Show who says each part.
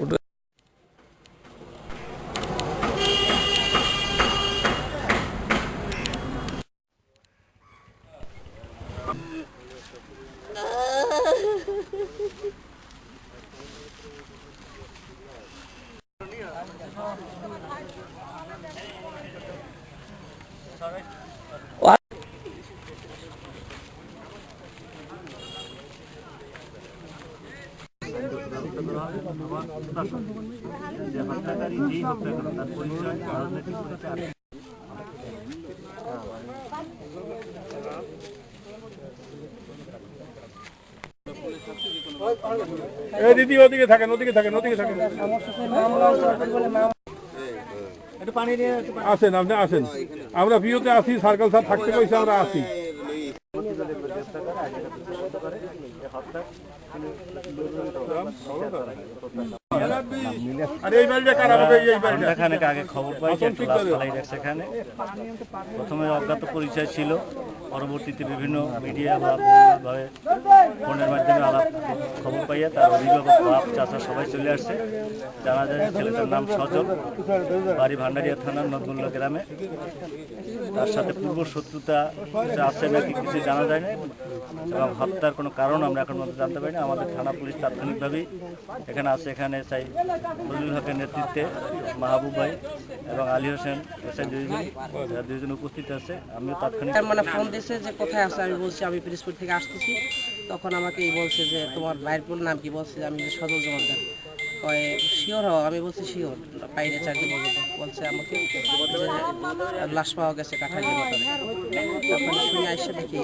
Speaker 1: ওটা
Speaker 2: What? দিদি ওদিকে থাকেন ওদিকে থাকেন ওদিকে থাকেন। আসেন আপনি আসেন। আমরা ভিওতে আসি সার্কেল স্যার থাকতে কইছে আমরা আসি। এই বাড়িটা কার এই বাড়িটা
Speaker 3: আগে খবর পাই? যে একটা লাশ ফালাই রাখছে এখানে। প্রথমে অজ্ঞাত পরিচয় ছিল। পরবর্তীতে বিভিন্ন মিডিয়া বা বিভিন্নভাবে ফোনের মাধ্যমে আলাপ খবর পাইয়া তার অভিভাবক বাপ চাচা সবাই চলে আসছে। জানা যায় ছেলেটার নাম সজল। বাড়ি ভান্ডারিয়া থানার নদমুল্লা গ্রামে। তার সাথে পূর্ব শত্রুতা আছে নাকি কিছু জানা যায় না এবং হত্যার কোনো কারণ আমরা এখন জানতে পারি না আমাদের থানা পুলিশ তাৎক্ষণিকভাবেই এখানে আছে। এখানে চাই ফজলুল হকের নেতৃত্বে মাহবুব ভাই এবং আলী হোসেন এসআই দুইজন দুইজন উপস্থিত আছে। আমিও তাৎক্ষণিক
Speaker 4: মানে ফোন দিয়েছে যে কোথায় আছে? আমি বলছি আমি পিরিসপুর থেকে আসতেছি। তখন আমাকে এই বলছে যে তোমার ভাইয়ের পুরো নাম কি? বলছে যে আমি যে সদর জমাদার। কয়ে শিওর হও? আমি বলছি শিওর। বাইরে চাকরি বলতে বলছে আমাকে লাশ পাওয়া গেছে কাঠালি মোটরে তখন শুনে আসছে দেখি